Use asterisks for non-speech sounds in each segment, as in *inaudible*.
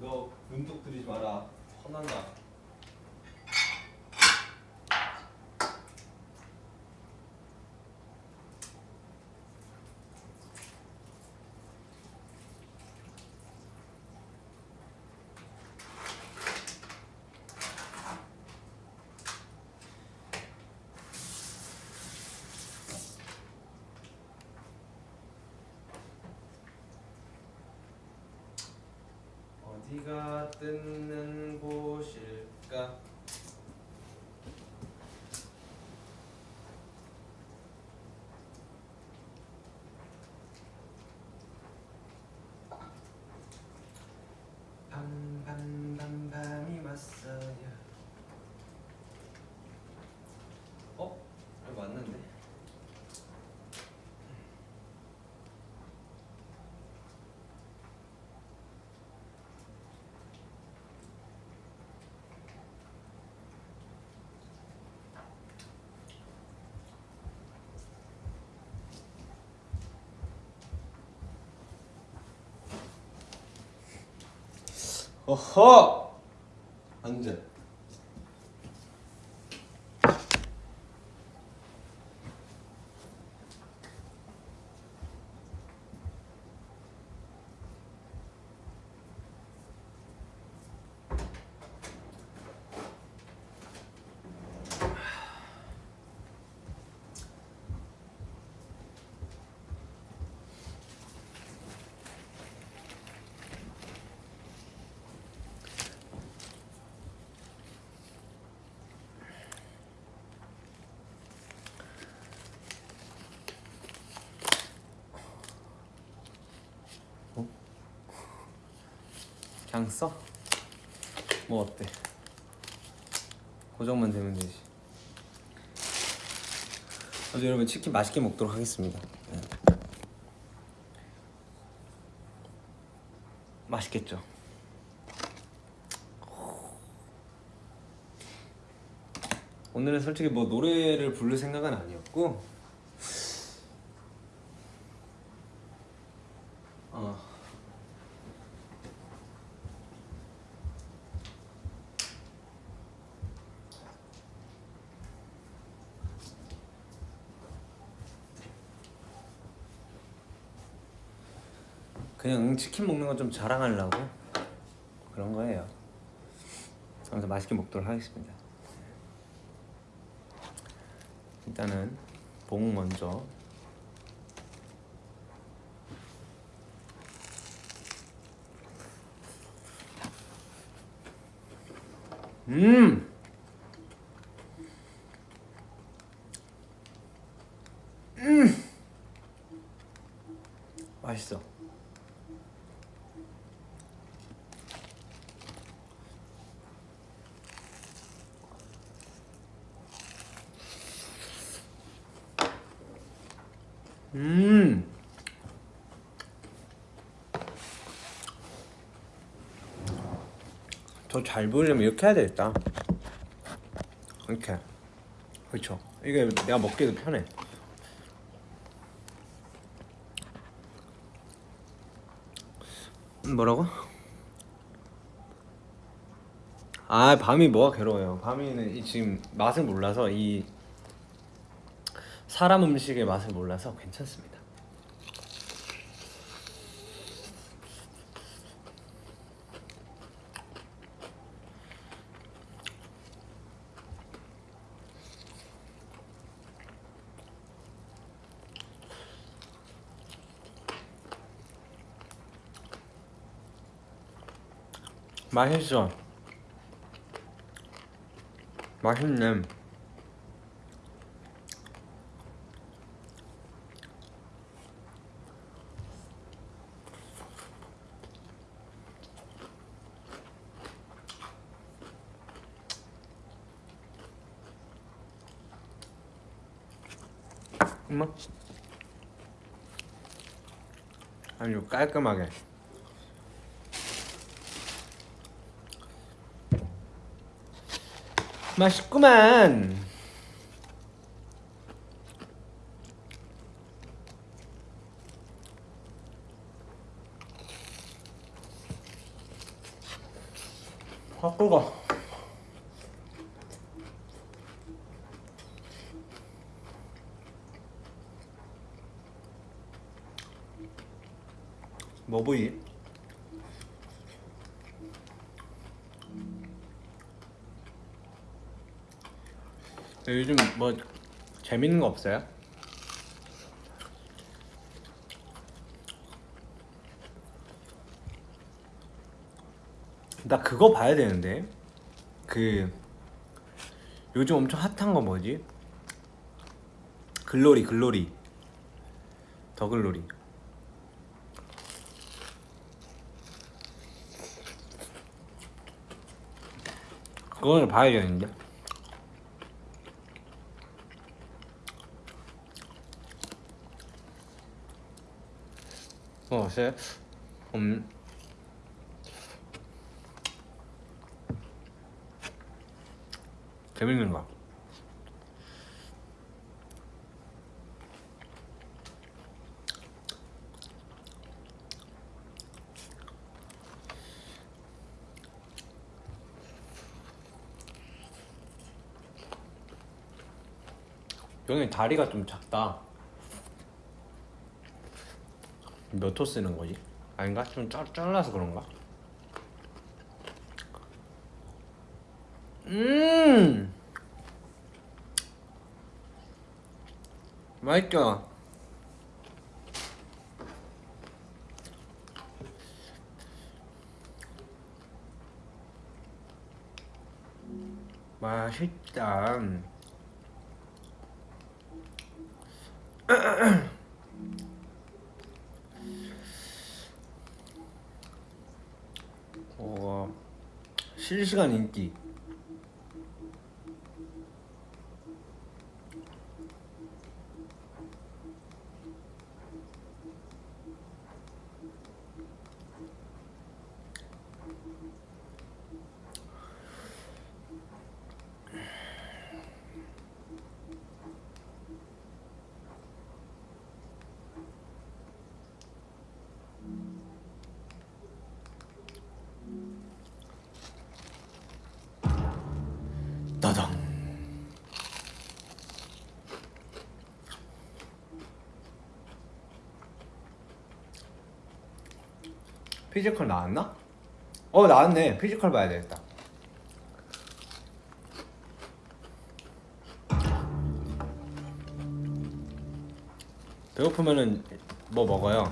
너 눈독 들이지 마라. 화난다. 어디가 뜯는 곳일까? 밤밤밤밤이 왔어요. 어? 아, 맞는데? 어허! 앉아. 그냥 써? 뭐 어때? 고정만 되면 되지. 아주 여러분 치킨 맛있게 먹도록 하겠습니다. 네. 맛있겠죠? 오늘은 솔직히 뭐 노래를 부를 생각은 아니었고 어. 그냥 치킨 먹는 거좀 자랑하려고 그런 거예요. 그래서 맛있게 먹도록 하겠습니다. 일단은 봉 먼저 음 음! 맛있어. 음. 더 잘 보이려면 이렇게 해야 되겠다. 이렇게. 그렇죠. 이게 내가 먹기도 편해. 음, 뭐라고? 아 밤이 뭐가 괴로워요. 밤이는 이 지금 맛을 몰라서 이 사람 음식의 맛을 몰라서 괜찮습니다. 맛있어. 맛있네. 깔끔하게. 맛있구만. 요즘 뭐 재밌는 거 없어요? 나 그거 봐야 되는데 그 요즘 엄청 핫한 거 뭐지? 글로리 글로리 더 글로리 그거를 봐야겠는데 어, 쎄. 음. 여기 다리가 좀 작다. 몇 호 쓰는 거지? 아닌가? 좀 잘, 잘라서 그런가? 음 맛있죠? 맛있다 *clears throat* 실시간 인기 피지컬 나왔나? 어 나왔네 피지컬 봐야 되겠다 배고프면은 뭐 먹어요?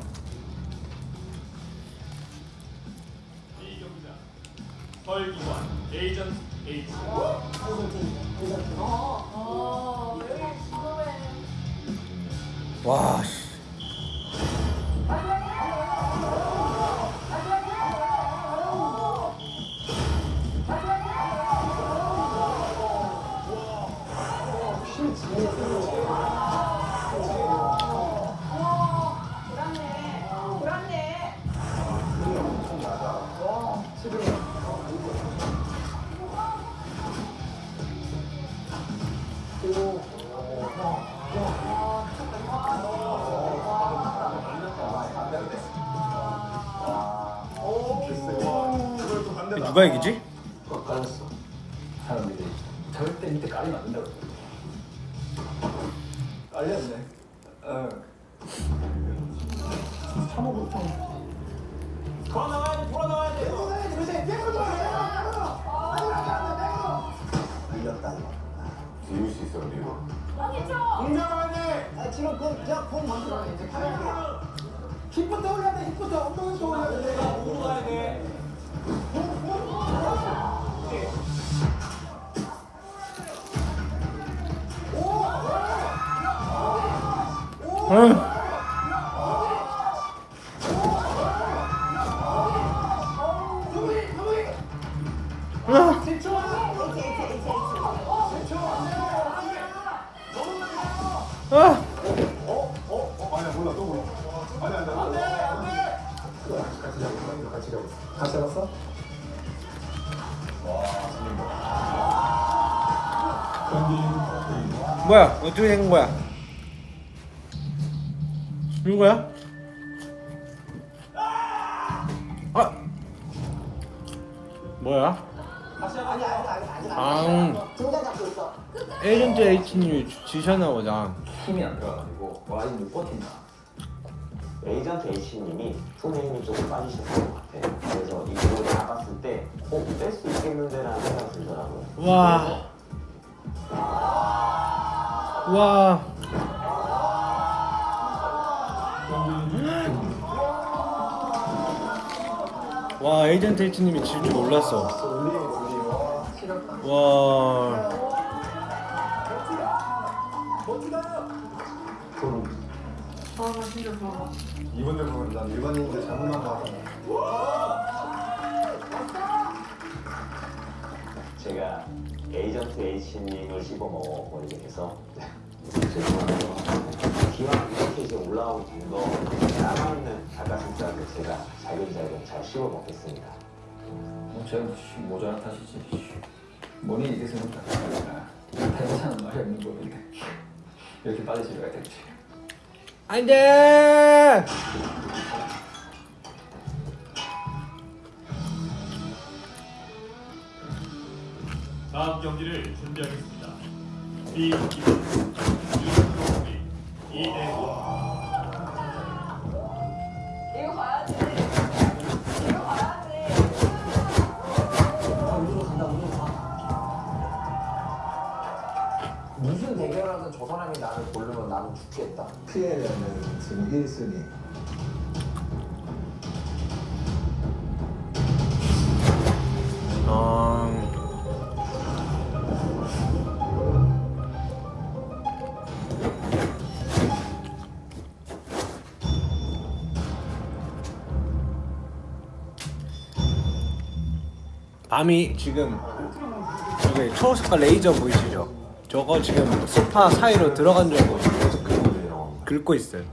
그냥 공 만들어 이제 카메라. 힙부터 올려야 돼. 힙부터 엉덩이부터 올려야 돼. 공으로 가야 돼 응. 어떻게 된 거야 누구야 아 뭐야 아 에이전트 H님이 지셨나 보다 힘이 안 들어가지고 와인 못 버틴다. 에이전트 H님이 손에 힘이 조금 빠지셨을 것 같아요. 그래서 이쪽으로 나갔을 때, 어, 뺄수 있겠는데라는 생각이 들더라고요. 와. 와. H님이 질 줄 몰랐어. 와. 이분들 보면 난 일반인들 잘못한 거 같아. 제가 에이전트 H님을 씹어 먹어버리게 돼서 죄송하고요. 기왕 이렇게 이제 올라오고 좀더 남아있는 닭가슴살을 제가 잘근잘근 잘 씹어 먹겠습니다. 뭐 제가 씨, 모자란 탓이지. 씨. 뭐니 이게 생각나. 대사는 말이 없는 법인데 이렇게 빨리 집에 가야 되지. 안돼. 다음 경기를 준비하겠습니다. B 이대호 죽겠다 피해자는 지금 1순위. 아. 밤이 지금 저기 초록색깔 레이저 보이시죠? 저거 지금 소파 사이로 들어간 계속 긁- 긁고 있어요.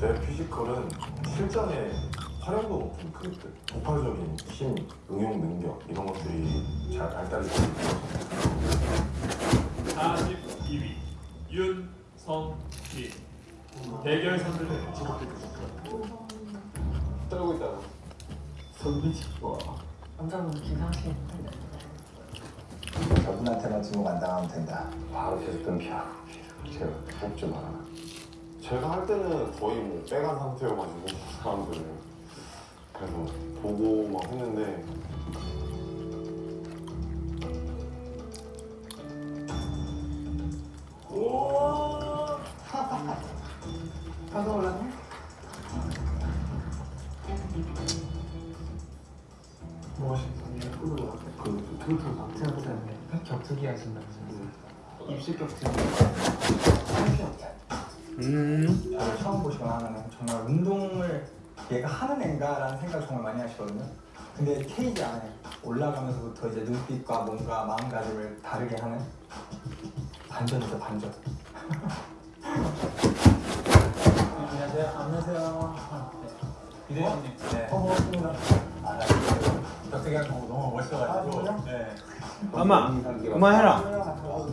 내 피지컬은 실전에 활용도 높은 그 폭발적인 힘, 응용 능력 이런 것들이 잘 발달이 되고 42위 윤성민 대결 선수를 지목해 주십시오. 떨고 있다. 저분한테만 지목 안 당하면 된다. 바로 계속 던피하고 제가 뽑지 마라. 제가 할 때는 거의 뭐 빼간 상태여가지고 사람들을 그래서 보고 막 했는데. 가서 *laughs* 올랐네? 그 툴툴 격투기 하신다고 입술 격투기 음. 저를 처음 보시거나 하면 정말 운동을 얘가 하는 애인가라는 생각을 정말 많이 하시거든요. 근데 케이지 안에 올라가면서부터 이제 눈빛과 뭔가 마음가짐을 다르게 하는 반전이죠 반전. 안녕하세요. 안녕하세요. 이대현님. 네. 어, 반갑습니다. 아, 격투기 하는 거 너무 멋있어가지고. 네. 아마 그만해라. 아,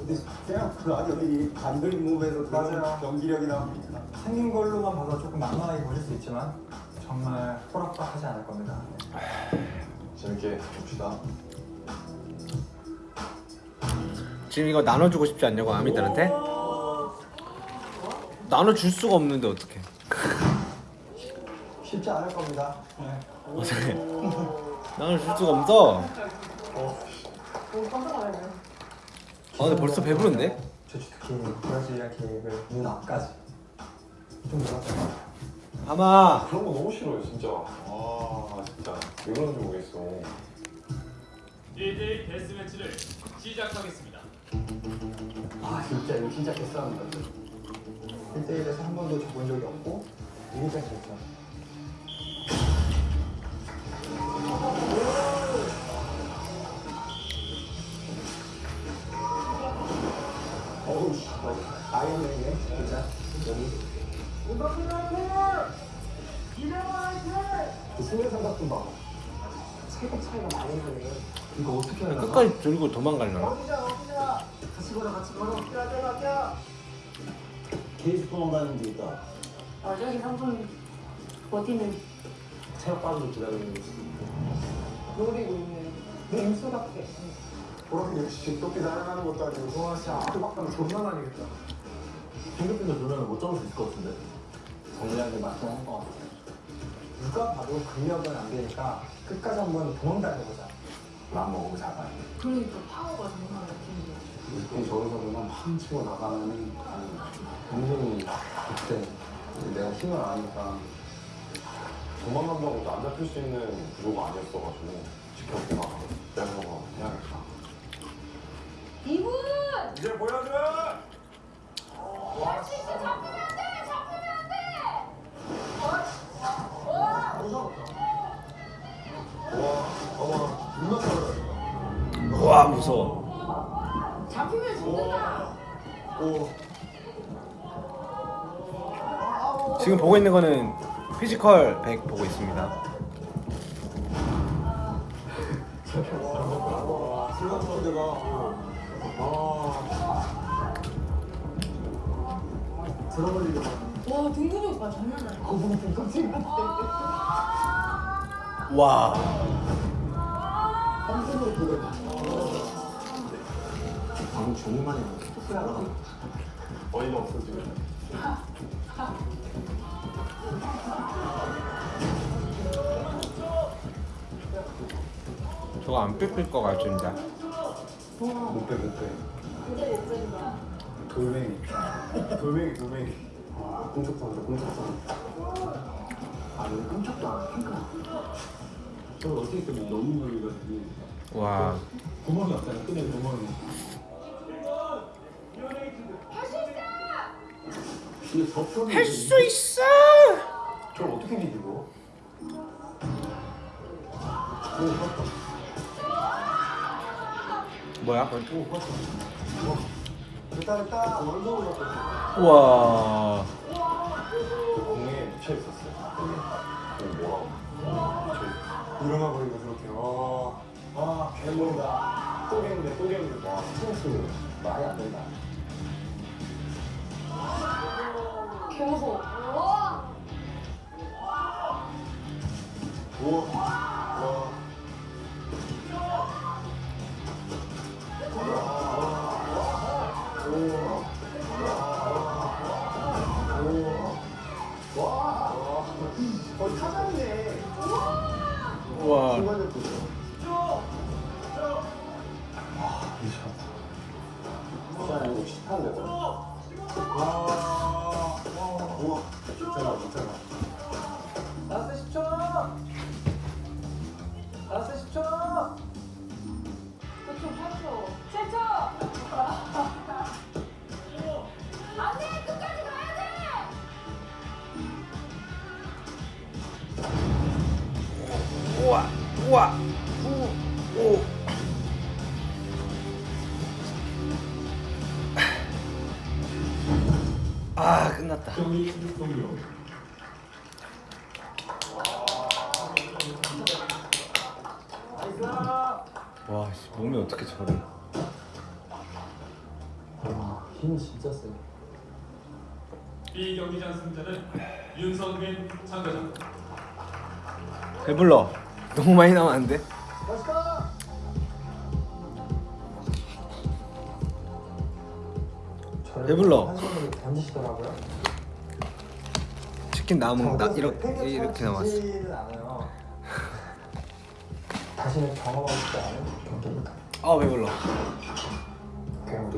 그냥 그 아니 여기 반들 무브에서 맞아요. 경기력이 나옵니다 생긴 걸로만 봐서 조금 만만하게 보실 수 있지만 정말 호락호락하지 않을 겁니다. 재밌게 봅시다. 지금 이거 나눠주고 싶지 않냐고 아미들한테? 나눠줄 수가 없는데 어떡해 쉽지 않을 겁니다. 네. 어떡해 나눠줄 수가 없어 아 근데 벌써 배부른데? 저 특히 브라질리아 케이크를 눈 앞까지 좀 놀았어요. 아마 그런 거 너무 싫어요 진짜. 아 진짜 왜 그런지 모르겠어. 1대1 데스매치를 시작하겠습니다. 아 진짜 이거 진짜 개싸움이다 1대1에서 한 번도 져본 적이 없고 이길 땐 졌죠. 어 아이언맨이네 진짜 여기 그 수면 삼각 좀 봐. 체급 차이가 많이 나네. 이거 어떻게 하냐? 끝까지 들고 도망가려나? 같이 걸어 같이 걸어. 케이스포만 가는 데 있다. 어, 저기 3분 버티는 체육관을 기다리는 게 노리고 있는 맹수 같아. 그렇게 역시 도끼 날아가는 것도 아니고. 와 진짜 아크박감 존나 많이 겠다. 핑크핑크 누나는 못 잡을 수 있을 것 같은데. 정리하게 맞긴 한것 같아. 누가 봐도 근력은 안 되니까 끝까지 한번 도망다녀보자. 맘먹고 잡아야 그러니까 파워가 정말 느낌이 저기서 그냥 팡 치고 나가면 굉장히 그때 내가 힘을 안 하니까 도망간다고 안 잡힐 수 있는 구조가 아니었어가지고 지켜보고 나가고 내가 그냥 이분! 이제 보여줘! 와, 진짜 잡으면 안 돼! 잡으면 안 돼! 어? 어? 와, 와, 무서워. 잡히면 죽는다. 오. 지금 보고 있는 거는 피지컬 100 보고 있습니다. 와, 슬렁 선대가. 들어버리려. 와, 등근이 오빠 장난 아니야. 거북이 깜찍 같아. 와. 방금 존나 많이 나왔어 어이가 없어 지금 저거 안 뺏길 것 같습니다. 못 빼 못빼 진짜 못 뺀다. 돌멩이 돌멩이 돌멩이 아 꿈쩍도 안돼 꿈쩍도 안돼 아니 깜짝도 안 해. 저 어떻게 때문에 너무 놀리거든요. 와. 구멍이 없잖아. 끈에 구멍이. 근데 접선이 할수 있어. 저걸 어떻게 뒤집어? 뭐야? 됐다 됐다. 원동을 잡고. 와. 그 공에 묻혀 있었어요 그 뭐라고 일어나 버리고 그렇게. 와. 아 괴물이다. 또 갱데 또 갱데 와 스트레스 말이 안 된다. 개 무서워. 와! 우와 와 와. 세. 이 경기장 승자는 윤성민 참가자입니다. 배불러. 너무 많이 나면 안 돼? 배불러. 던지시더라고요. 치킨 남은 나 이렇게 이렇게 남았어. 다시는 경험하고 싶지 않은 경기입니다. 아 배불러.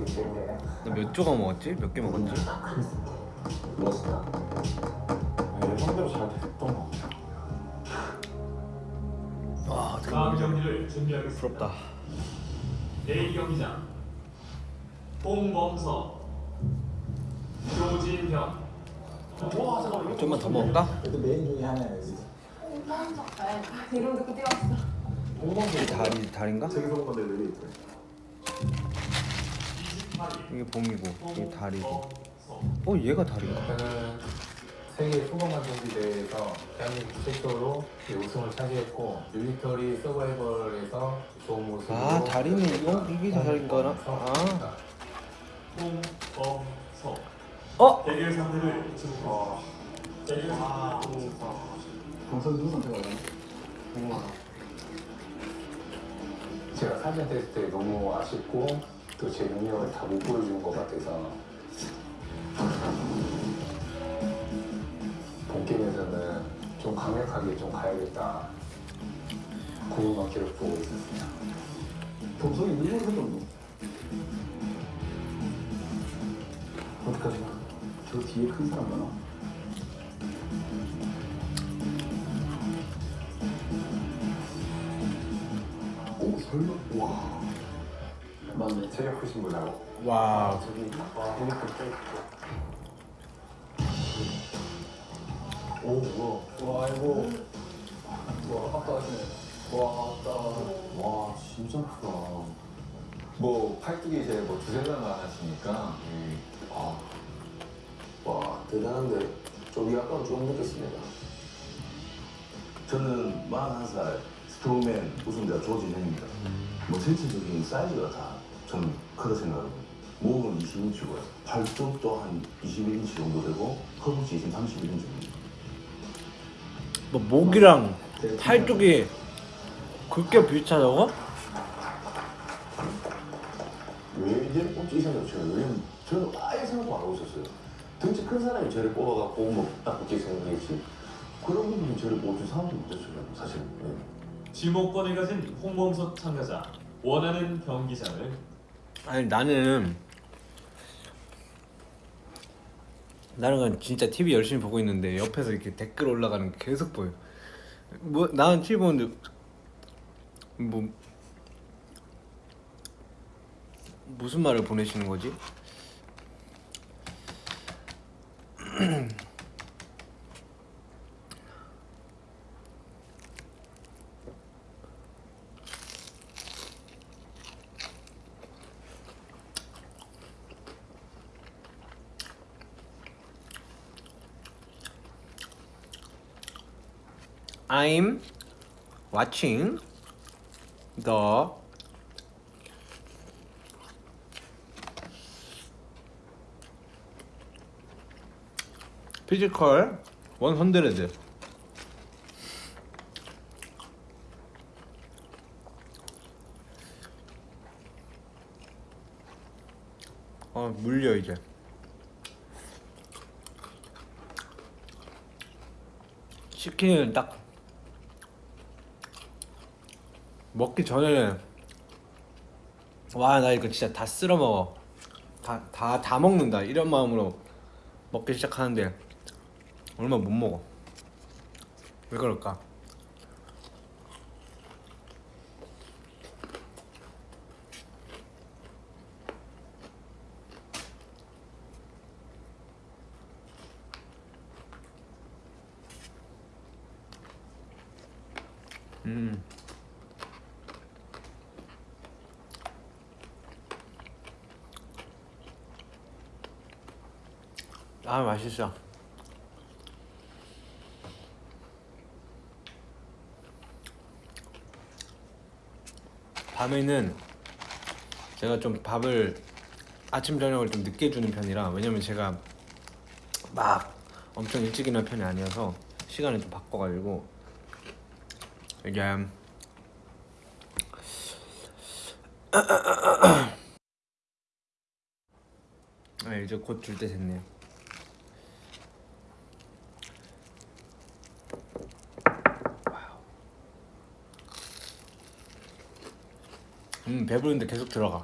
그냥 우리 때문에 너몇 조각 먹었지? 몇 개 먹었지? 멋있다. 예상대로 잘 됐던 것 같아 와 어떻게 다음? 경기를 준비하겠습니다. 부럽다. A 경기장 홍범석, 조진형, 좀만 더 먹을까? 그래도 메인 중에. 여기. 이름 듣고 뛰어왔어. 이 다리 다리인가? 저기서 본 건데 왜 28위 이게 봄이고 이게 다리고. 어 얘가 다리인가? 저는 세계 소방관 경기 대회에서 대한민국 최초로 우승을 차지했고 밀리터리 서바이벌에서 좋은 모습으로 아 다리는 이거 이게 다리인가나? 아 홍범석 어? 대결 상대를 지목했습니다. 대결 상대를 동선 누구 선택하냐? 제가 사전 테스트 때 너무 아쉽고 또 제 능력을 다 못 보여준 것 같아서 본 게임에서는 좀 강력하게 좀 가야겠다 고민만 계속 보고 있었습니다. 동선이 누구 선택 어디까지 가? 저 뒤에 큰 사람 많아. 오 설마 와 맞네. 체력 크신 분하고. 와 저기 와 핸드폰 껴있고. 오 뭐야? 와 이거 와 아까 하시네. 와 아까 와 진짜 크다. 뭐 팔뚝이 이제 뭐 두세 달 많았으니까. 아, 와 대단한데. 좀 약간 좀 느꼈습니다. 저는 41살 스트로맨 우승자 조진현입니다. 뭐 전체적인 사이즈가 다 저는 크다 생각합니다. 목은 20인치고요. 팔뚝도 한 21인치 정도 되고 허벅지 지금 31인치입니다. 뭐 목이랑 팔뚝이 그렇게 비슷하다고? 왜 이제 꼽지 이 생각 쳐요 왜냐면 저는 아예 생각도 안 하고 있었어요 등치 큰 사람이 저를 뽑아갖고 뭐딱 붙게 생각했지 그런 분들이 저를 뽑을 사람도 못했어요 사실 네. 지목권을 가진 홍범석 참가자 원하는 경기장을 아니 나는 나는 그냥 진짜 TV 열심히 보고 있는데 옆에서 이렇게 댓글 올라가는 게 계속 보여. 뭐 나는 TV 보는데 뭐 무슨 말을 보내시는 거지? *clears throat* I'm watching the physical 100. 어 물려 이제. 치킨은 딱 먹기 전에는 와나 이거 진짜 다 쓸어 먹어 다 다 다 먹는다 이런 마음으로 먹기 시작하는데 얼마 못 먹어 왜 그럴까? 음. 아 맛있어. 밤에는 제가 좀 밥을 아침 저녁을 좀 늦게 주는 편이라 왜냐면 제가 막 엄청 일찍 일어나는 편이 아니어서 시간을 좀 바꿔가지고 이게 네, *coughs* 이제 곧 줄 때 됐네요. 음 배부른데 계속 들어가.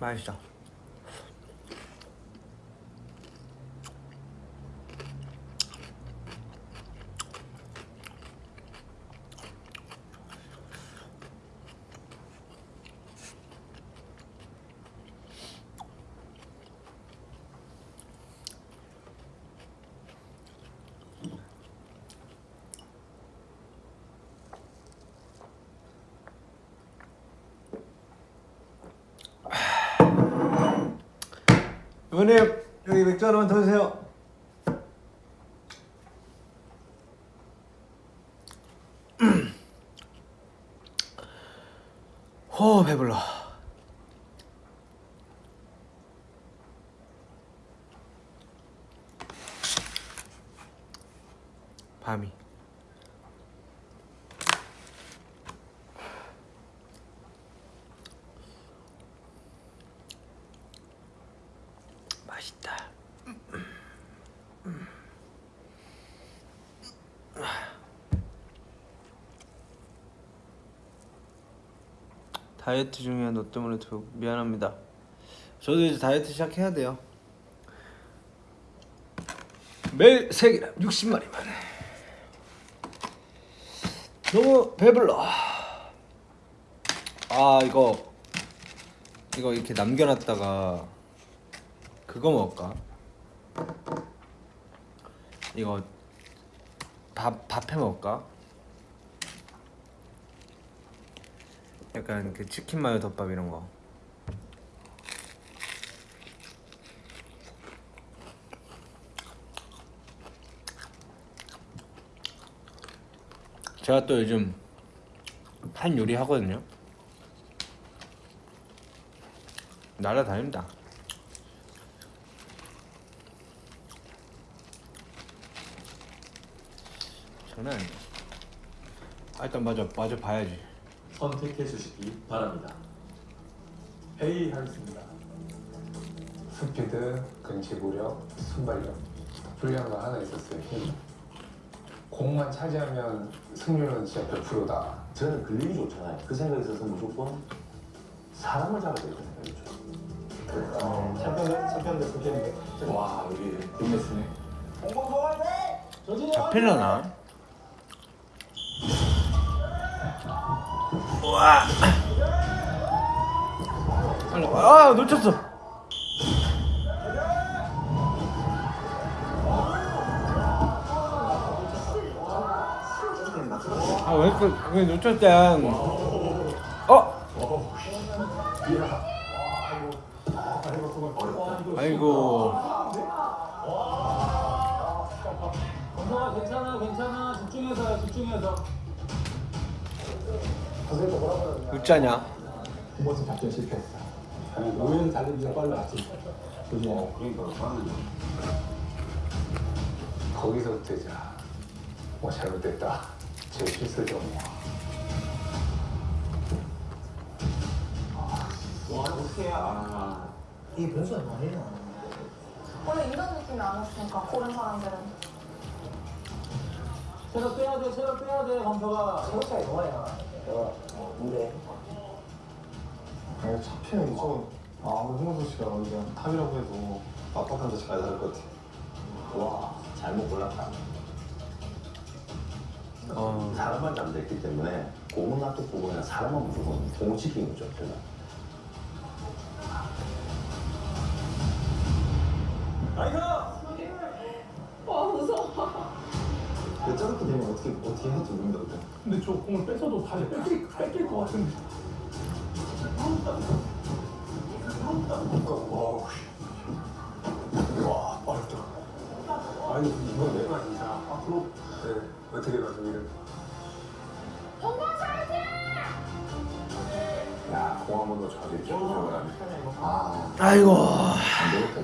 맛있어. 이번에 여기 맥주 하나만 더 주세요. *clears throat* 호 배불러. 밤이. 맛있다. 다이어트 중이야 너 때문에 더 미안합니다. 저도 이제 다이어트 시작해야 돼요. 매일 3개랑 60마리만. 너무 배불러. 아 이거 이거 이렇게 남겨놨다가 그거 먹을까? 이거 밥 밥해 먹을까? 약간 그 치킨 마요 덮밥 이런 거. 제가 또 요즘 한 요리 하거든요. 날아다닙니다. 장난 아니야. 아, 일단 맞아, 맞아 봐야지. 선택해 주시기 바랍니다. A 하겠습니다. 스피드, 근치구력, 순발력 분량가 하나 있었어요. 힘. 공만 차지하면 승률은 진짜 100%다. 저는 근력이 좋잖아요. 그 생각이 있어서 무조건 사람을 잡아야 된다는 생각이죠. 챔피언 챔피언 대 챔피언인데. 와 여기 빅매치네. 잡히려나? 우와! 빨리 와. 아 놓쳤어. 아왜 이렇게 왜 놓쳤대? 어? 아이고. 건성아 괜찮아 괜찮아 집중해서 집중해서 웃자냐? 두 번째 작전 실패했어. 우연 달리기가 빨랐지. 그지? 거기서부터 이제 뭐 잘못됐다. 제 실수점이야. 이게 변수가 많이 나. 원래 이런 느낌이 안 왔으니까 고른 사람들은 체력 빼야 돼 체력 빼야 돼 검서가 차이 좋아야. 내가 근데 아니 차피는 저 아무리 홍원석 씨가 그냥 탑이라고 해도 빡빡한 자식 가야 다를 것 같아. 와 잘못 골랐다. 어. 사람만 잠들기 때문에 공은 놔두고 그냥 사람만 무조건 공을 지키는 거죠. 제가. 와 무서워 근데 저렇게 되면 어떻게 어떻게 할지 모른다 그때. 근데 저 공을 뺏어도 다시 뺏길, 뺏길 것 같은데. 와 빠르다. 아니 이거 내가 진짜 앞으로 네, 어떻게 동방! 야, 공안 해. 아, 아이고. 안 되겠다.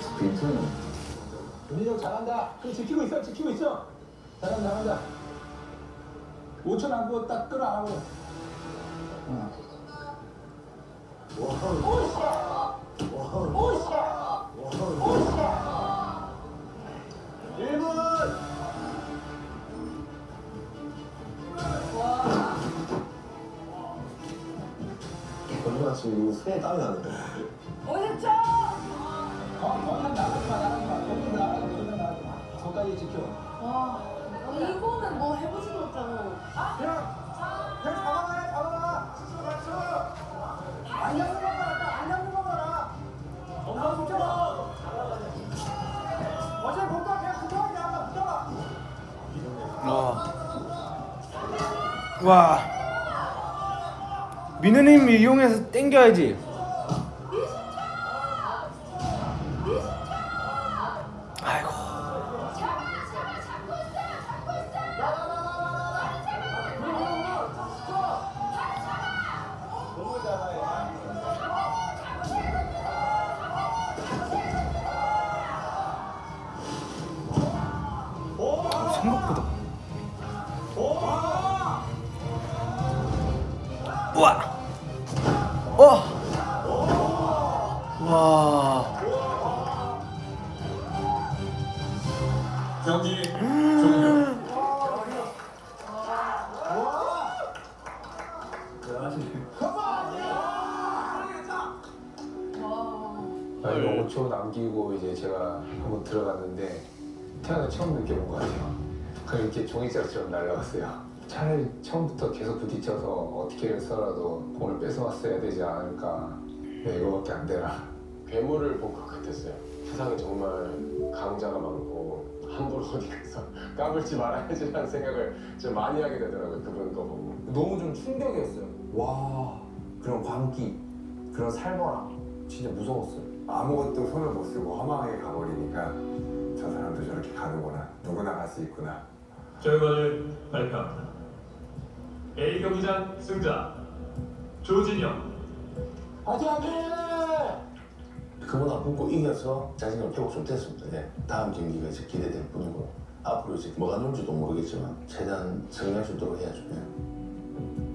스피드는 윤희 형 잘한다. 그 지키고 있어, 지키고 있어. 잘한다, 잘한다. 5초 남고 딱 끌어안고. 얼마나 지금 손에 땀이 나는데. 50초! 더, 더는 나가지 마, 나가지 마. 거기 나가지 마, 거기 나가지 마. 저까지 지켜. 와 이거는 뭐 해보지도 못하고 아? 형 잡아라, 잡아라. 스스로 맞춰. 안 잡는 거 봐라, 안 잡는 거 봐라. 엄마 붙여봐. 어제 볼까 그냥 붙여봐, 그냥 붙여봐. 와. 와. 민우님 이용해서 땡겨야지. 와 어 와. 경기 종료. 아, 이거 5초 남기고 이제 제가 한번 들어갔는데 태어나 처음 느껴본 것 같아요. 그냥 이렇게 종이짝처럼 날라갔어요. 차라리 처음부터 계속 부딪혀서 어떻게 해서라도 공을 뺏어왔어야 되지 않을까. 네, 이거밖에 안 되나. 괴물을 본 것 같았어요. 세상에 정말 강자가 많고 함부로 어디 가서 *laughs* 까불지 말아야지라는 생각을 좀 많이 하게 되더라고요. 그분 거 보고. 너무 좀 충격이었어요. 와 그런 광기, 그런 살벌함 진짜 무서웠어요. 아무것도 손을 못 쓰고 허망하게 가버리니까 저 사람도 저렇게 가는구나 누구나 갈 수 있구나 결과를 발표합니다. A 경기장 승자 조진영. 그보다 굶고 이겨서 자신감 좀 됐습니다. 네. 다음 경기가 이제 기대될 뿐이고 앞으로 이제 뭐가 나올지도 모르겠지만 최대한 성공할 수 있도록 해야죠. 네.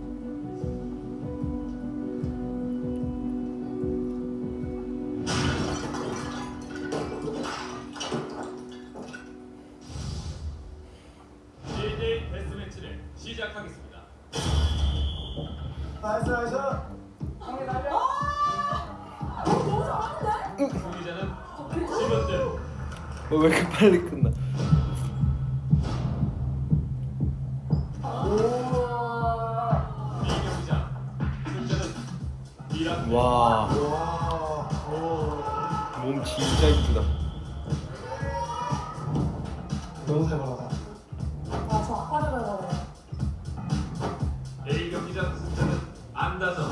와. 몸 진짜 이쁘다. 너무 살벌하다. 아저 아빠를 닮아요. A 경기장 승자는 안다정.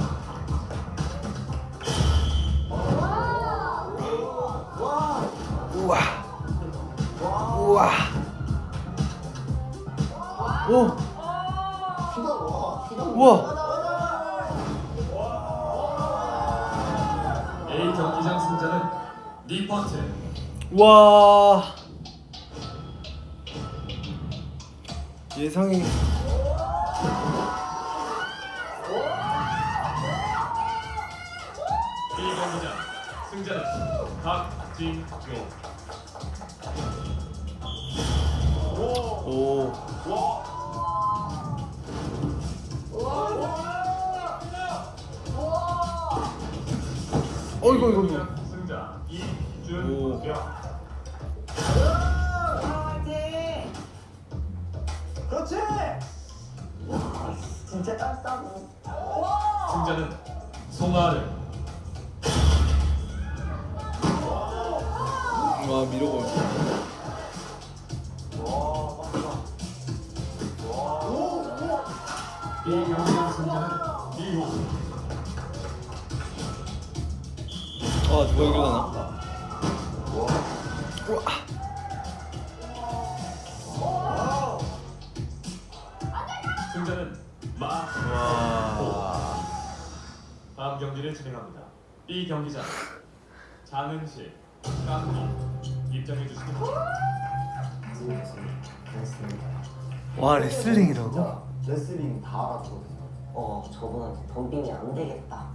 우와. 우와. 오. 우와. 와. 레슬링 다 알아보거든요. 어, 저분한테 덤빙이 안 되겠다.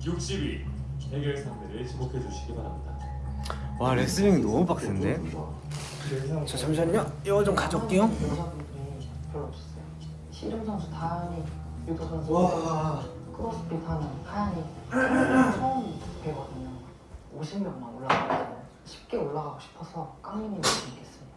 60위 대결 상대를 지목해 주시기 바랍니다. 와 레슬링 너무 빡센데? 저 잠시만요. 이거 좀 가져올게요. 별로 없었어요. 선수 다현이, 유도 선수, 와. 크로스핏 하는 하얀이 처음 뵈거든요. 50명만 올라가거든요. 쉽게 올라가고 싶어서 깡민이를 준비했습니다.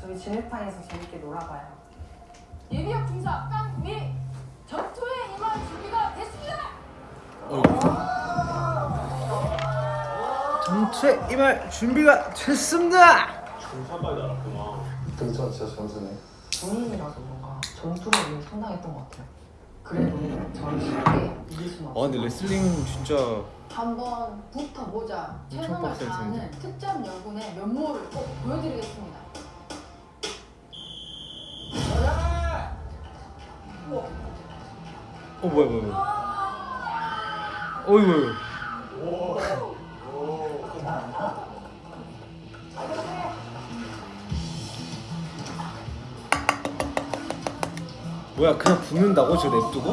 저희 진흙탕에서 재밌게 놀아봐요. 예비역 중사 깡미 전투에 임할 준비가 됐습니다. 전투에 임할 준비가 됐습니다. 중산까지 알았구나. 저 진짜 점수네. 본인이라서 뭔가 전투를 위해 성장했던 것 같아요. 그래도 저를 쉽게 이길 수는 아 없어요. 근데 레슬링 진짜 한번 붙어보자. 최선을 빡셀 텐데. 다하는 특전 연군의 면모를 꼭 보여드리겠습니다. 어 뭐야 뭐야 뭐야. 어이구. 뭐야 그냥 붓는다고 저 냅두고?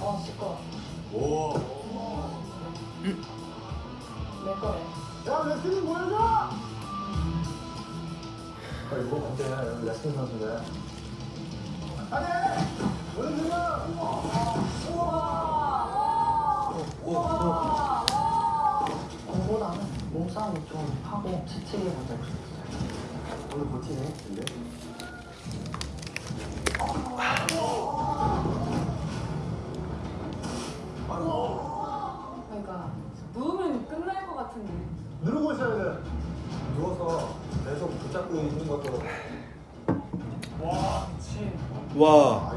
어. 오. 내 거래. 야 레슬링 보여줘 아, 이거? 레슬링 선수인데. 아니 레슬링 공보다는 몸싸움을 좀 하고 지치게 만들고 싶었어요. 오늘 버티네. 근데. 그러니까 누우면 끝날 것 같은데. 누르고 있어야 돼 누워서 계속 붙잡고 있는 것도 와, 미친. 와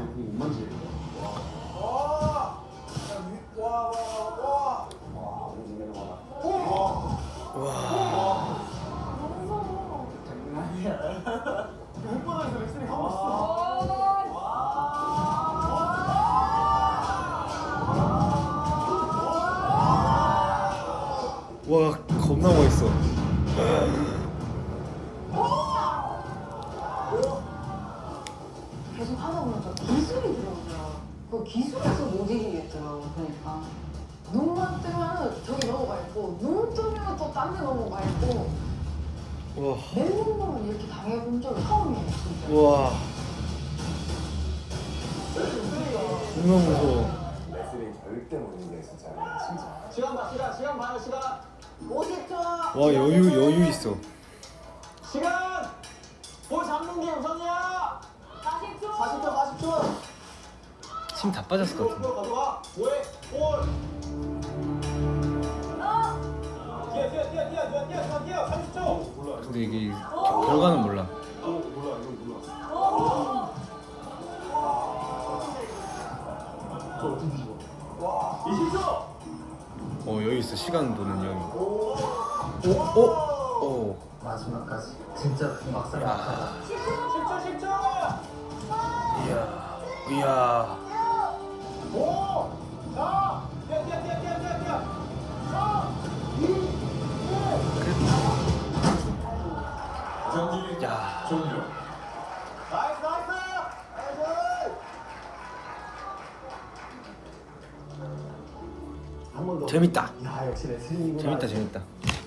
재밌다 야 역시 레슬링이구나. 재밌다 재밌다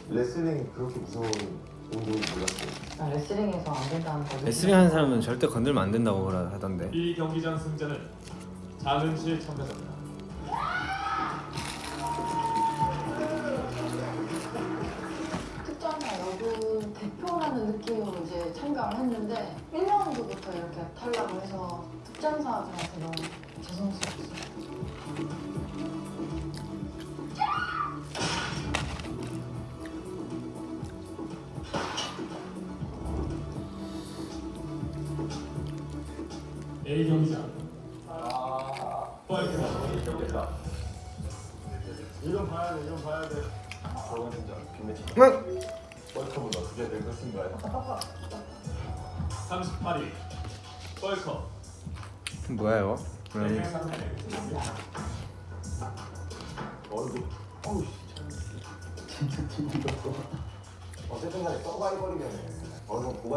레슬링 그렇게 무서운 운동이 몰랐어요. 난 레슬링에서 안 된다는 거. 레슬링 하는 사람은 절대 건들면 안 된다고 그러- 하던데 이 경기장 승자는 장은실 참가자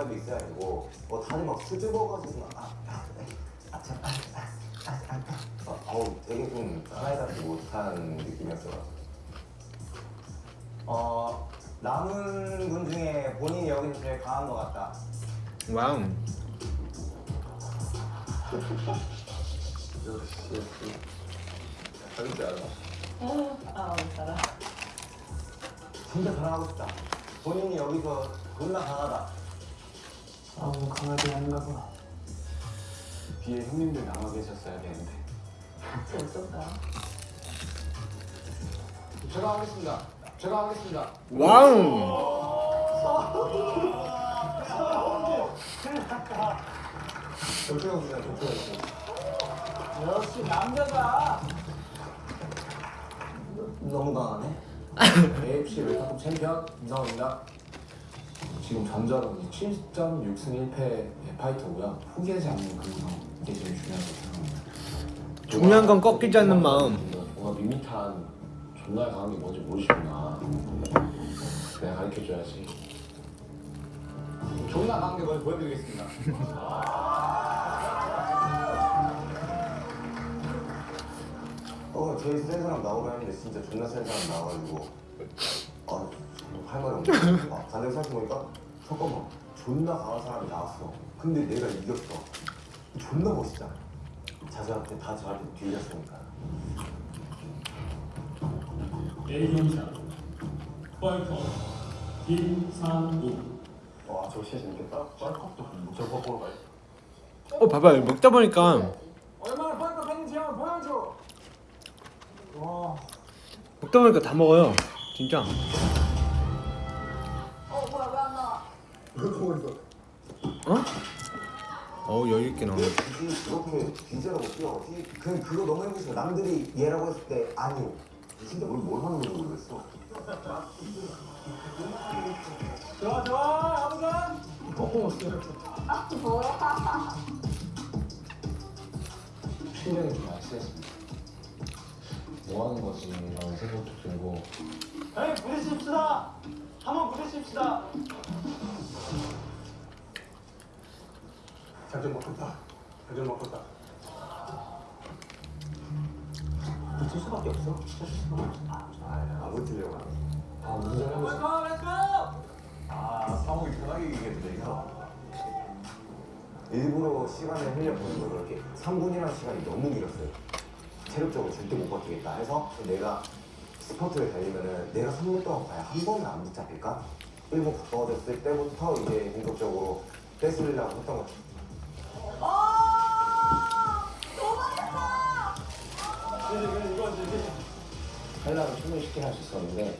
고발도 있어야 되고 뭐 다들 막 수줍어가지고 막 아, 아, 아, 참, 아, 아, 아, 아. 어, 어우 되게 좀 따라해답지 못한 느낌이었어요 어 남은 분 중에 본인이 여기서 제일 강한 것 같다. 와우 역시 역시. 다른지 알아? 아 알아. 진짜 자랑하고 싶다. 본인이 여기서 존나 강하다. 아 너무 강하지 않은가 봐. 뒤에 형님들 남아 계셨어야 되는데. 재밌었다. 제가 하겠습니다. 제가 하겠습니다. 와우 조태영 씨. 역시 남자다. 너무 강하네. AFC 웰터컵 챔피언 임상훈입니다. 지금 전자로 7.6승 1패의 파이터고요. 포기하지 않는 그 마음 이게 제일 중요한 것 같아요. 중요한 건 꺾이지 않는 마음. 뭔가 밋밋한 존나 강한 게 뭔지 모르시구나. 내가 가르쳐줘야지. 존나 강한 게 뭔지 보여드리겠습니다. 어, 제일 센 사람 나오라는데 진짜 존나 센 사람 나와가지고. 할 말이 없네 아, 반대로 생각해보니까 잠깐만 존나 강한 사람이 나왔어. 근데 내가 이겼어. 존나 멋있잖아. 자세한테 다 저한테 뒤졌으니까. A 경기장 파이터 김상우 와저 진짜 재밌겠다. 쌀컵도 저거 보러 가야 어 봐봐요 먹다 보니까. 얼마나 팬인지 한번 보여줘. 와. 먹다 보니까 다 먹어요. 진짜. 어? 어? 어우 여유 있게 나오네 이렇게 디제라고 뛰어 그냥 그거 너무 싶어 남들이 얘라고 했을 때 아니요 진짜 뭘, 뭘 하는 건지 모르겠어 좋아 좋아 아무간. 아 뭐야? 신경이 좀 쓰였습니다. 뭐 하는 거지? 라는 생각도 들고 에이 부딪힙시다. 한번 부딪힙시다. 잘좀 먹겠다. 잘좀 먹겠다. 붙일 수밖에 없어 붙일 수밖에 없어 아, 안 붙이려고 하네 아 운전하고 있어. let's go let's go. 아 상욱이 편하게 얘기해도 이거. 일부러 시간을 흘려보는 거로 이렇게 3분이라는 시간이 너무 길었어요 체력적으로 절대 못 버티겠다 해서 내가 스포츠를 달리면은 내가 3분 동안 과연 한 번은 안 붙잡힐까? 1분 가까워졌을 때부터 이제 본격적으로 뺏으려고 했던 거죠 아 도망쳤다. 하려면 충분히 쉽게 할 수 있었는데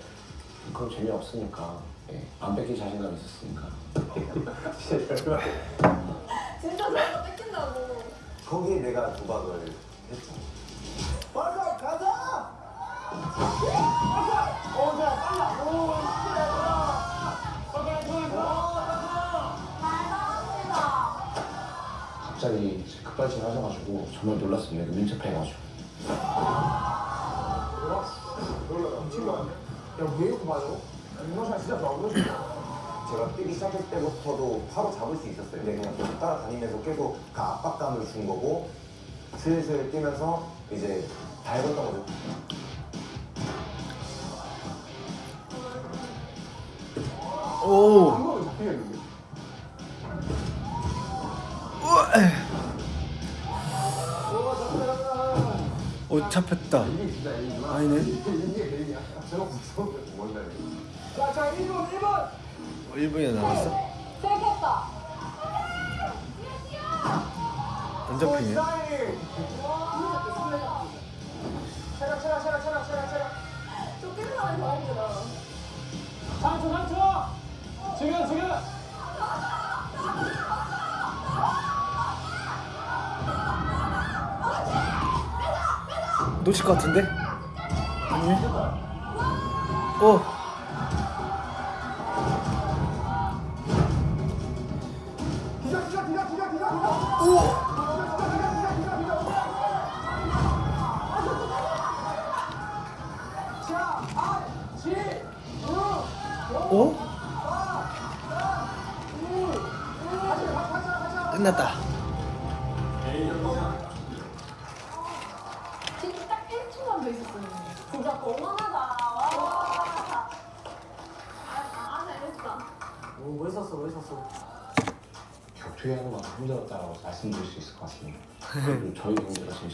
그건 재미없으니까 예, 안 뺏길 자신감이 있었으니까 *laughs* 진짜 저거 뺏긴다고. 거기에 내가 도박을 했죠 빨리 갑자기 급발진 하셔가지고 정말 놀랐습니다. 민첩해가지고 야왜 이렇게 맞아? 이노션 진짜 좋아. 이노션. 제가 뛰기 시작했을 때부터도 바로 잡을 수 있었어요. 근데 그냥 계속 따라다니면서 계속 그 압박감을 준 거고 슬슬 뛰면서 이제 밟았던 거죠. 오. 오 잡혔다 아니네? 자 자 1번 1번. 어, 1분이나 남았어? 들켰다. 안 잡히네 체력 체력 체력 체력 체력 체력. 쫓기는 사람이 더 힘들어. 3초 3초. 지금 지금. 놓칠 것 같은데? 아니네 오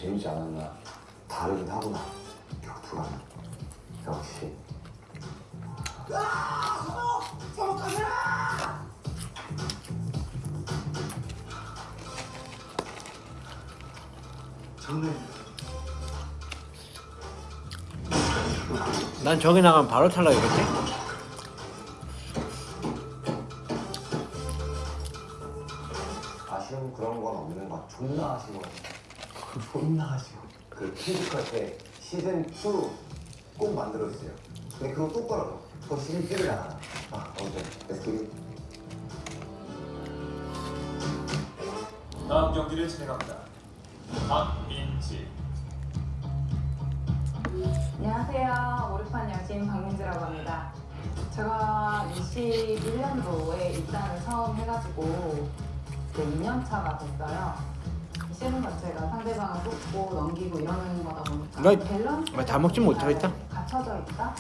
재밌지 않았나 다르긴 하구나. 격투가 역시. 난 저기 나가면 바로 탈락이겠지? 2꼭 만들어주세요. 근데 그거 또 떨어져. 그거 시즌 3잖아. 아, 어때? 렛츠기. 다음 경기를 진행합니다. 박민지 안녕하세요. 오르판 여신 박민지라고 합니다. 제가 21년도에 입단을 처음 해가지고 이제 2년 차가 됐어요. 이 시즌 자체가 상대방을 꼭 먹고 넘기고 이러는 거다 보니까 나- 밸런스 나다 먹지 못하겠다. 갖춰져 있다.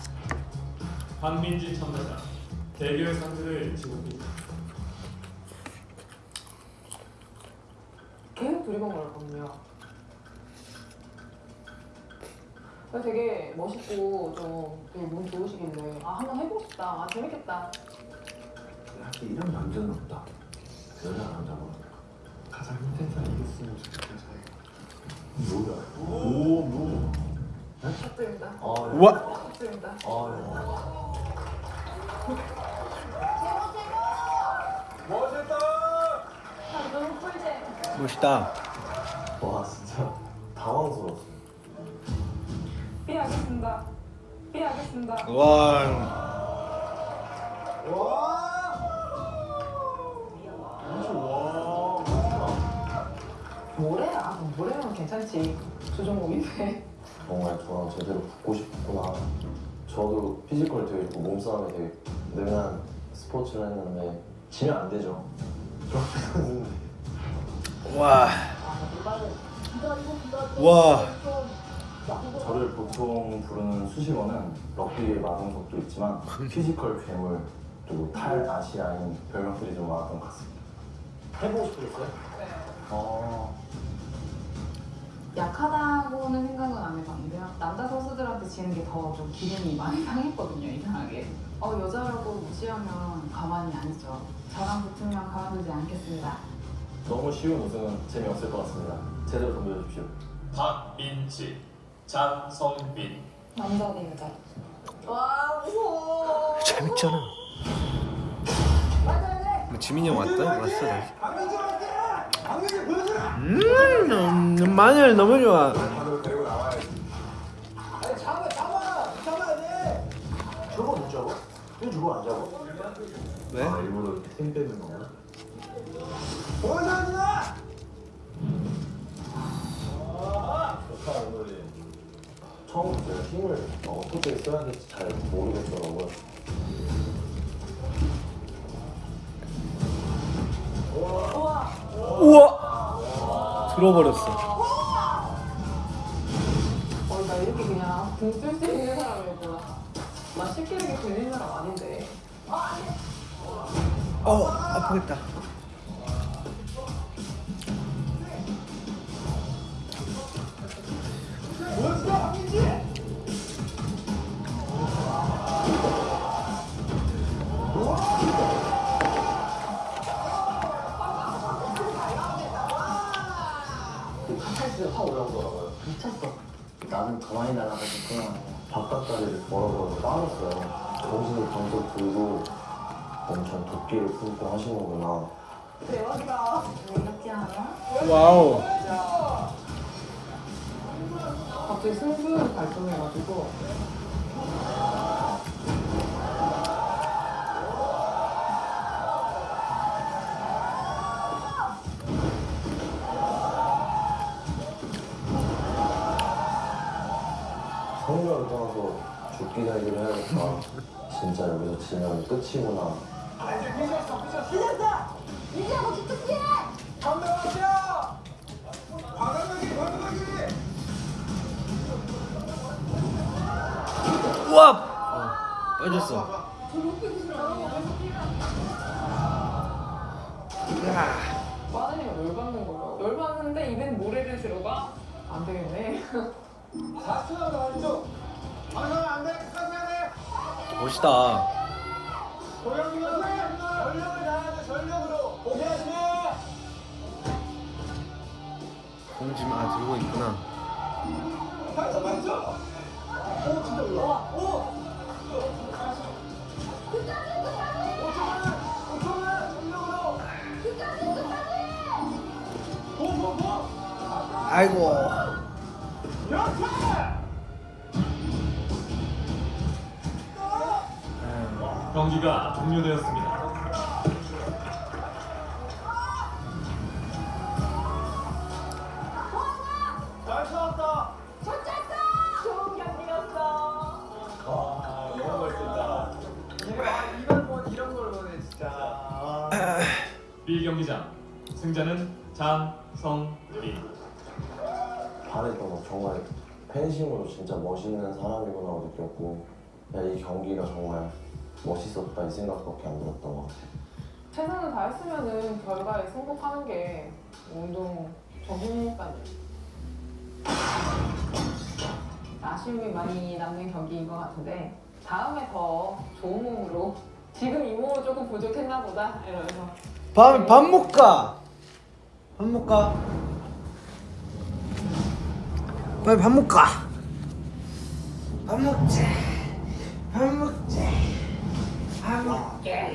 한민지 참가자 대결 상대를 주십시오. 계속 두리번거렸거든요. 그래서 되게 멋있고 좀몸 좋으시길래 아 한번 해보고 싶다. 아 재밌겠다. 사실 이런 남자는 없다. 여자 남자가 힘든 사람 이겼으면 좋겠다. 뭐야? 오, 뭐? 축하드립니다. 우와. 축하드립니다. 멋있다. 아, 너무 꿀잼. 멋있다. 와 진짜 당황스러웠어. 삐하겠습니다. 삐하겠습니다. 와. 모래야. 모래면 괜찮지. 조종공인데. 정말 저랑 제대로 붙고 싶구나. 저도 피지컬이 되게 좋고 몸싸움이 되게 능한 스포츠를 했는데 지면 안 되죠. 와. 와. 저를 보통 부르는 수식어는 럭비의 마동석도 있지만 physical 괴물 그리고 탈 아시아인 별명들이 좀 많았던 것 같습니다. 해보고 싶으셨어요? 어. 약하다고는 생각은 안 해봤는데요. 남자 선수들한테 지는 게 더 좀 기분이 많이 상했거든요, 이상하게. 어, 여자라고 무시하면 가만히 안 있죠. 저랑 붙으면 가만두지 않겠습니다. 너무 쉬운 우승은 재미없을 것 같습니다. 제대로 덤벼주십시오. 박민지, 장성빈. 남자 대 여자. 와 무서워. 재밌잖아. 뭐 지민이 형 왔다? 왔어 다 음, 음, 마늘 너무 좋아. 다들 데리고 나와야지. 아니 잡아 잡아 잡아야 돼. 저거 못 잡아? 왜 저거 안 잡아? 왜? 아 일부러 힘 빼는 건가? 보여줘야 좋다 오늘이 처음부터 힘을 어떻게 써야 될지 잘 모르겠더라고요 들어버렸어. 어, 나 이렇게 그냥 등쓸 수 있는 사람이었구나. 나 쉽게 이렇게 들리는 사람 아닌데. 어 아프겠다. 나는 가만히 날아가니까 바깥다리를 걸어서 빠졌어요 정신이 번쩍 들고 엄청 도끼를 품고 하시는구나 대박이다. 왜 이렇게 하나? 와우. 갑자기 승부를 발동해가지고. 진짜 여기서 지면 끝이구나 아 이제 미쳤어 미쳤어. 이겼다. 민지하고 기특해! 담배 마셔. 과감하게 과감하게. 우와. 어, 빠졌어. 야. 빠지니까 열받는 거예요. 열받는데 입엔 모래를 들어가? 안 되겠네. *laughs* 4초 남았어 멋있다. 공지만 아 들고 있구나. 맞죠 맞죠. 오 진짜 올라. 오. 5초만 5초만 전력으로. 고고고. 아이고. 경기가 종료되었습니다. 잘 싸웠다. 좋은 경기였어. 와 너무 멋있다. 이런 거 이런 걸 보네 진짜. B 경기장 승자는 장성빈. 바랬던 거 정말 팬심으로 진짜 멋있는 사람이구나 느꼈고 이 경기가 정말 멋있었다 이 생각밖에 안 들었던 것 같아요. 최선을 다했으면은 결과에 승복하는 게 운동 전문이니까요. 아쉬움이 많이 남는 경기인 것 같은데 다음에 더 좋은 몸으로 지금 이 몸은 조금 부족했나 보다 이러면서 밥, 밥 먹까? 밥 먹까? 빨리 밥 먹까? 밥 먹자. 밥 먹자. 밥 먹자.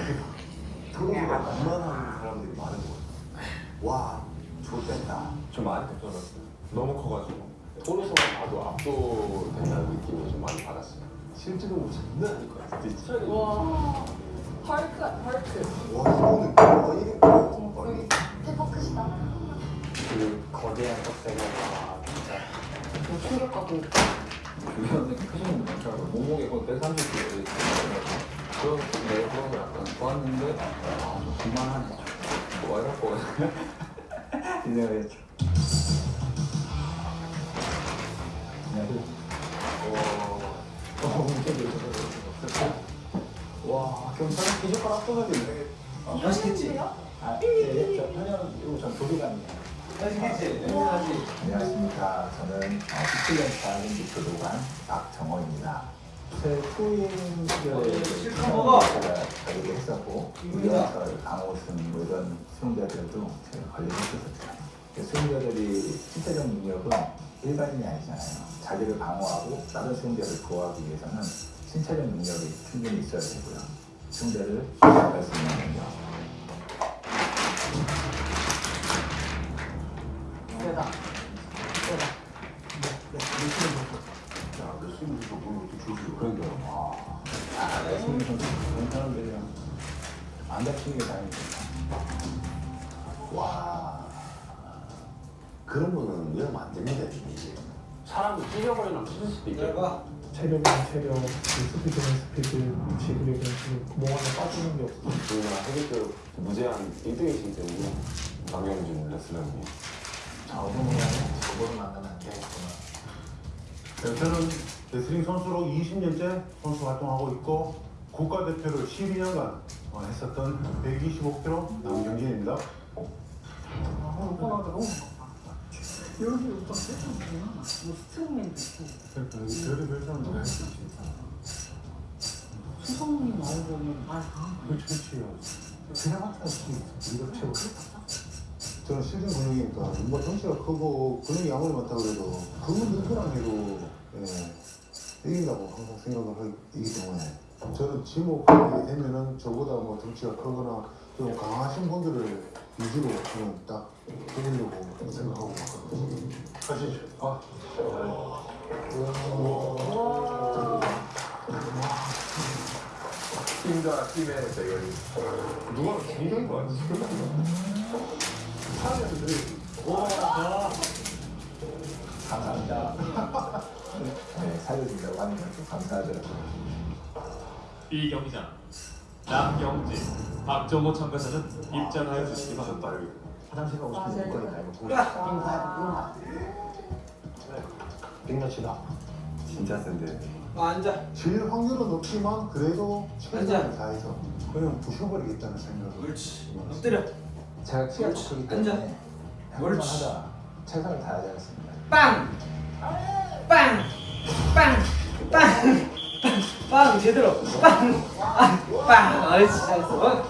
그거보다 만만한 사람들이 많은 것 같아요. 와, 좋겠다. 좀 많이 걱정했어요. 너무 커가지고 토르소만 봐도 압도된다는 느낌을 좀 많이 받았어요. 실제로 장난 아닐 것 같아요. 진짜. 와 헐크 헐크 와, 이거는 와, 이게 거의 대박 크시다. 그 거대한 껍데기가 진짜 좀 충격받고 주변에 크신 분 많더라고요. 몸무게 거의 130kg 그런 네, 그런 거 약간 좋았는데 아좀 그만하네 좀. 뭐 이럴 거거든요. 이 생각했죠. 와 경찰은 기적과 압도적이네. 맛있겠지? 아, 예, 저 편현 이거 전 도비감이에요. 안녕하십니까. 저는 17년차 올림픽 교도관 박정호입니다. 제 후임 시절에 실컷 먹어. 제가 자격을 했었고 우리와서 강호순 뭐 이런 수용자들도 제가 관리를 했었죠. 그 수용자들이 신체적 능력은 일반인이 아니잖아요. 자기를 방어하고 다른 수용자를 보호하기 위해서는 신체적 능력이 충분히 있어야 되고요. 수용자를 보호할 수 있는 능력. 안 다치는 게 다행이죠. 와, 그런 거는 위하면 안 됩니다, 이게. 사람이 찢어버리면 찢을 수도 있겠다. 체력이면 체력, 그 스피드면 스피드, 지그력이면 지금 구멍 하나 빠지는 게 없어. 저희가 해외교 무제한 1등이시기 때문에 강영진 레슬러님이 저분이랑 저분을 만나면 안 되겠구나. 네, 저는 레슬링 선수로 20년째 선수 활동하고 있고 국가대표를 12년간 했었던 125kg 남경진입니다. 저는 실전 근육이니까 뭐 덩치가 크고 근육이 아무리 많다 그래도 그건 누구랑 해도 예, 이긴다고 항상 생각을 하기 때문에 저는 지목하게 되면은 저보다 뭐 덩치가 크거나 좀 강하신 분들을 위주로 저는 딱 해보려고 생각하고. 가시죠. 아. 팀과 팀의 대결이 누가 굉장히 많지? 사람들이 와. 감사합니다. 네, 살려준다고 하니까 좀 감사하더라고요. 이 경기장 남경진, 박정호 참가자는 입장하여 주시기 바랍니다. 화장실 가고 아, 말고 보고 이거 봐야 빅매치다. 진짜 센데. 어, 앉아. 질 확률은 없지만 그래도 최선을 앉아. 다해서 그냥 부셔버리겠다는 생각을 옳지. 엎드려. 제가 키가. 크기. 때문에. 옳지. 하다 최선을 다하지 않습니다. 빵! 빵! 빵! 빵! 빵! 제대로! 빵! 아, 빵! 옳지, 잘했어.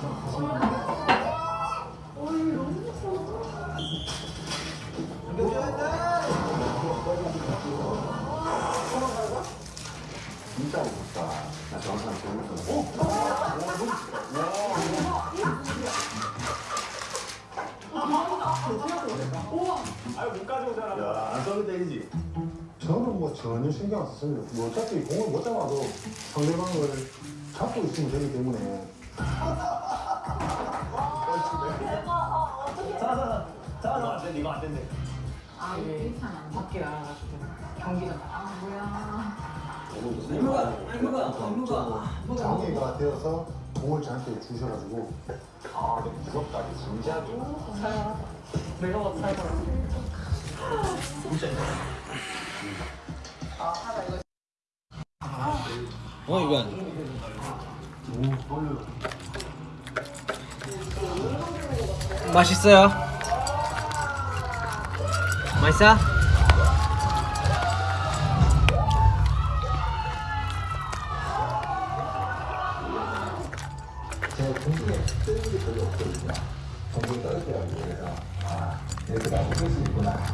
저는 뭐 전혀 신경 안 썼습니다. 뭐 어차피 공을 못 잡아도 상대방을 잡고 있으면 되기 때문에. 아 이게 밖에 나가가지고 경기장 아 뭐야 알무가, 알무가, 알무가. 장애가 되어서 공을 저한테 주셔가지고. 아 근데 무섭다. 진지하게 살벌하다 내가 봐도 살 벌하다 진짜. 어 이거 맛있어요? 맛있어? 아.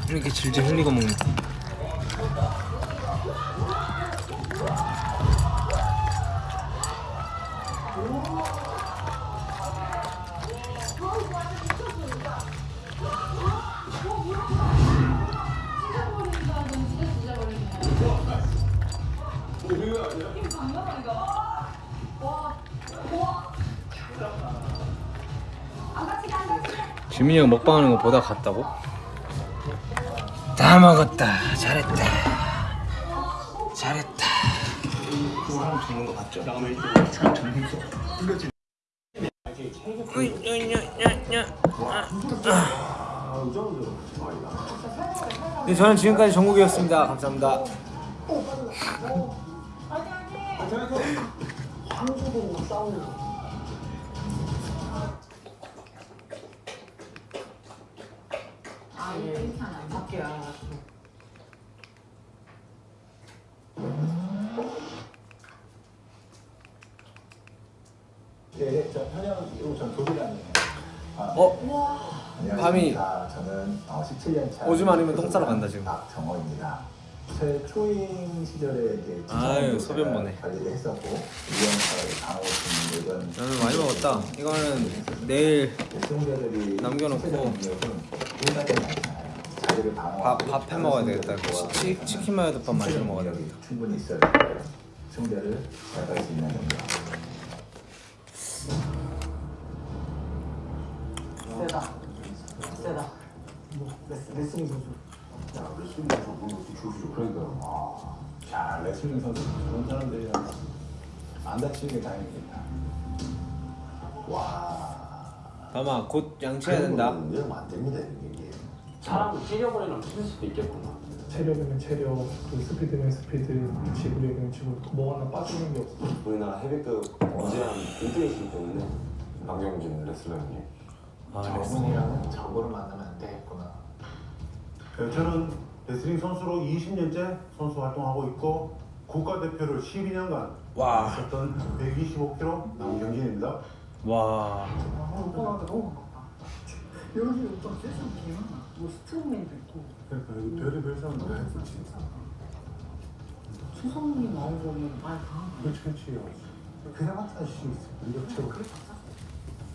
이렇게 질질 흘리고 먹는 지민이 형 먹방하는 거 보다 갔다고? 다 먹었다. 잘했다. 잘했다. 흘려지 네, 저는 지금까지 정국이었습니다. 감사합니다. 아 받게야. 네, 저 현영 그리고 전 조기란이에요. 아, 어? 안녕하십니까. 저는 어, 17년 차 오줌 아니면 똥 싸러 간다, 지금. 박정호입니다. 제 초임 시절에 이제 아유, 소변 보네. 관리를 했었고 유연사를 강호순 이런 나는 많이 먹었다 이거는 내일 수용자들이 남겨놓고 밥, 밥해 먹어야 되겠다 치, 치, 치킨 마요덮밥 만들어 먹어야 되겠다 충분히 있어야 돼요. 수용자를 잘갈수 있는 정도. 세다. 세다. 뭐 레슬링 선수. 야, 레슬링 선수 어떻게 조수죠? 그러니까요. 아, 자, 레슬링 선수 그런 사람들이랑 안 다치는 게 다행이겠다. 와. 담아 곧 양치해야 된다 이러면 안 됩니다. 사람을 찢어버리는 힘들 수도 있겠구나. 체력이면 체력, 그 스피드면 스피드, 지구력이면 지구력, 뭐 하나 빠지는 게 없어. 우리나라 헤비급 무제한 1등이시기 때문에 박영진 레슬러님 아 저분이랑은 저거를 만나면 안 되겠구나. 네, 저는 레슬링 선수로 20년째 선수 활동하고 있고 국가대표를 12년간 와. 했었던 125kg 남경진입니다. 와 오빠한테 너무. 여기 오빠 세상 개 많아. 뭐 스트롱맨도 있고. 그러니까 여기 별의별 사람들 추성이 나오고 오면 말 다. 그렇지 그렇지 그냥 같은 수 있어. 능력 최고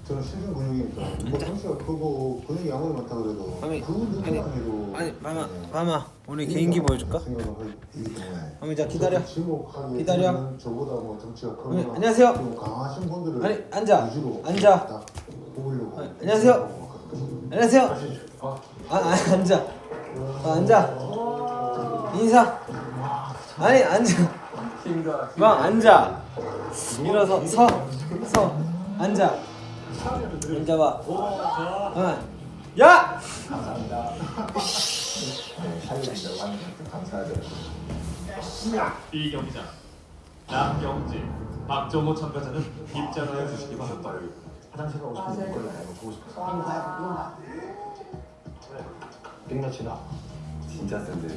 저는 실중 근육이니까 뭐 덩치가 크고 근육이 아무리 많다 그래도 아니, 그 누구만 해도 아니 마마 마마 오늘 개인기 보여줄까? 어미 자 기다려 기다려. 저보다 뭐 어미, 크거나 안녕하세요. 좀 강하신 분들을 아니, 앉아. 위주로 앉아. 딱 뽑으려고 아니, 안녕하세요. 안녕하세요 아, 아 앉아 아, 앉아 인사 아니 앉아 막 앉아 일어서 서 서 앉아 앉아봐 어. 야 감사합니다. 네, 살려준다고 하는 것도 감사하죠. 이 경기장 남경진, 박정호 참가자는 입장하여 주시기 바랍니다. 화장실 가고 이걸로 알고 보고 싶어서. 땡볕이다. 진짜 센데.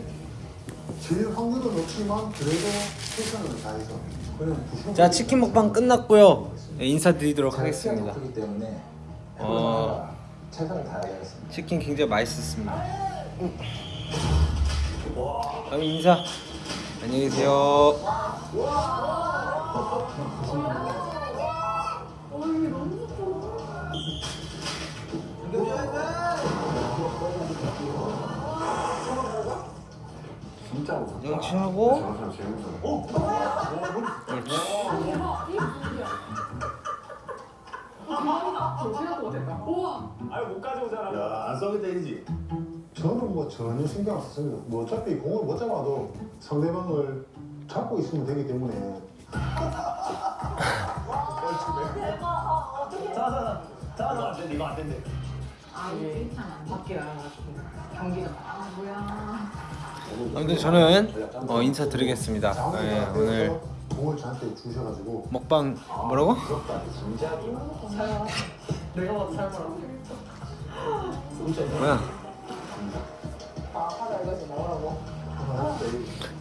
제일 확률은 높지만 그래도 최선을 다해서 자 치킨 먹방 끝났고요. 네, 인사드리도록 하겠습니다. 어, 최선을 다하겠습니다. 치킨 굉장히 맛있었습니다. 그럼 인사. 안녕히 계세요 진짜 무섭다. 양치하고 저런 사람 제일 무서워. 아유 못 가져오잖아. 야안 싸우게 때리지. 저는 뭐 전혀 신경 안 썼습니다. 뭐 어차피 공을 못 잡아도 상대방을 잡고 있으면 되기 때문에 자자자 안 된대 이거 안 된대. 아 이게 칭찬 안 받게야. 경기가 아 뭐야. 아무튼 저는 어, 인사드리겠습니다. 예, 오늘 먹방 뭐라고? 뭐야?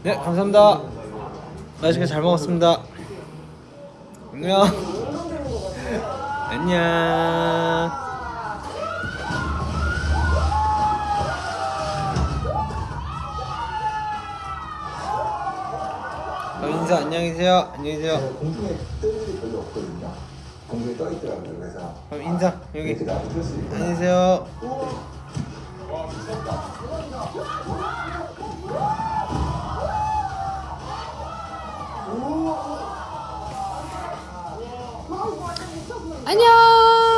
네 감사합니다. 맛있게 잘 먹었습니다. 안녕. 안녕. 어, 인사 안녕히 계세요. 안녕히 계세요. 공중에 뜰 일이 별로 없거든요. 공중에 떠 있더라고요. 그래서 그럼 인사 여기. 수 있구나. 안녕히 계세요. 안녕.